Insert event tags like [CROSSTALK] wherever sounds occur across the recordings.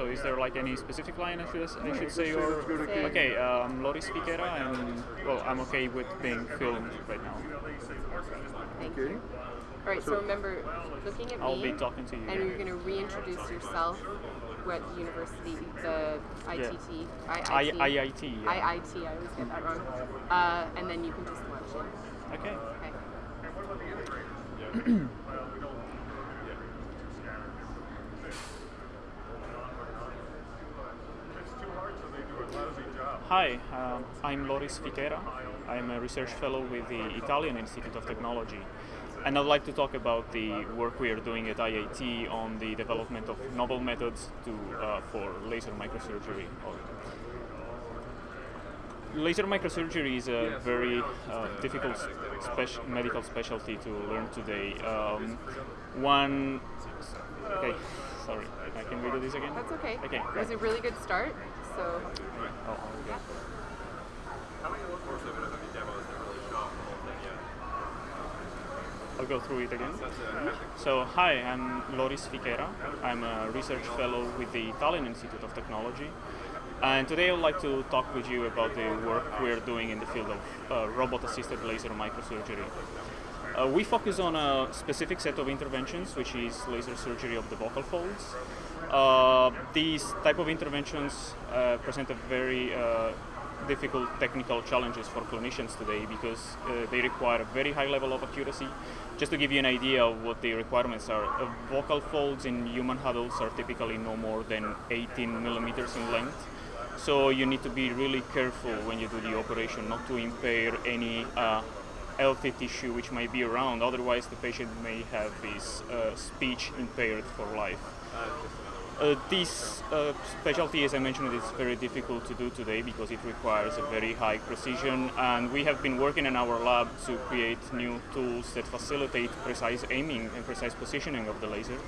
So is there like any specific line I should, I should say or okay? Um, Loris Fichera, and well, I'm okay with being filmed right now. Thank Okay. you. All right, so remember, looking at I'll me, be talking to you. and you're going to reintroduce yourself, what university, the ITT, I, IIT, IIT. Yeah. IIT, I always get that wrong. Uh, and then you can just launch in. Okay. Okay. [CLEARS THROAT] Hi, um, I'm Loris Fichera. I'm a research fellow with the Italian Institute of Technology. And I'd like to talk about the work we are doing at IIT on the development of novel methods to, uh, for laser microsurgery. Laser microsurgery is a very uh, difficult medical specialty to learn today. Um, one, okay, sorry, uh, can we do these again? That's okay. Okay. It was a really good start, so Oh, okay. I'll go through it again. So, hi, I'm Loris Fichera. I'm a research fellow with the Italian Institute of Technology. And today I would like to talk with you about the work we're doing in the field of uh, robot-assisted laser microsurgery. Uh, we focus on a specific set of interventions, which is laser surgery of the vocal folds. Uh, these type of interventions uh, present a very uh, difficult technical challenges for clinicians today because uh, they require a very high level of accuracy. Just to give you an idea of what the requirements are, uh, vocal folds in human adults are typically no more than 18 millimeters in length. So you need to be really careful when you do the operation not to impair any healthy tissue which might be around, otherwise the patient may have his speech impaired for life. Uh, this uh, specialty, as I mentioned, is very difficult to do today because it requires a very high precision, and we have been working in our lab to create new tools that facilitate precise aiming and precise positioning of the laser.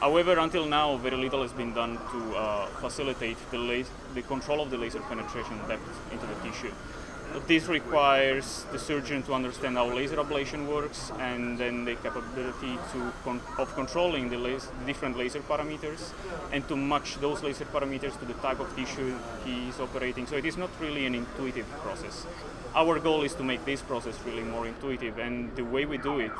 However, until now, very little has been done to uh, facilitate the, the control of the laser penetration depth into the tissue. This requires the surgeon to understand how laser ablation works and then the capability to con- of controlling the, different laser parameters and to match those laser parameters to the type of tissue he is operating. So it is not really an intuitive process. Our goal is to make this process really more intuitive and the way we do it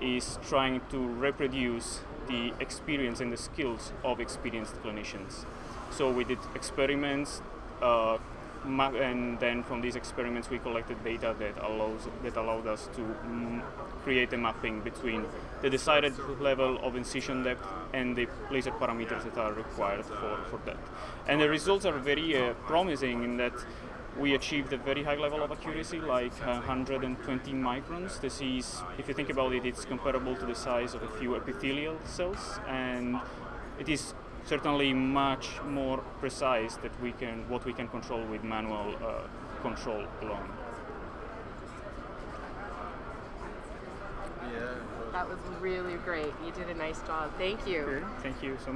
is trying to reproduce the experience and the skills of experienced clinicians. So we did experiments, uh, and then from these experiments we collected data that allows that allowed us to mm, create a mapping between the decided level of incision depth and the laser parameters that are required for, for that. And the results are very uh, promising in that we achieved a very high level of accuracy, like uh, 120 microns. This is, if you think about it, it's comparable to the size of a few epithelial cells, and it is certainly much more precise that we can what we can control with manual uh, control alone. Yeah. that was really great. You did a nice job. Thank you. Thank you so much.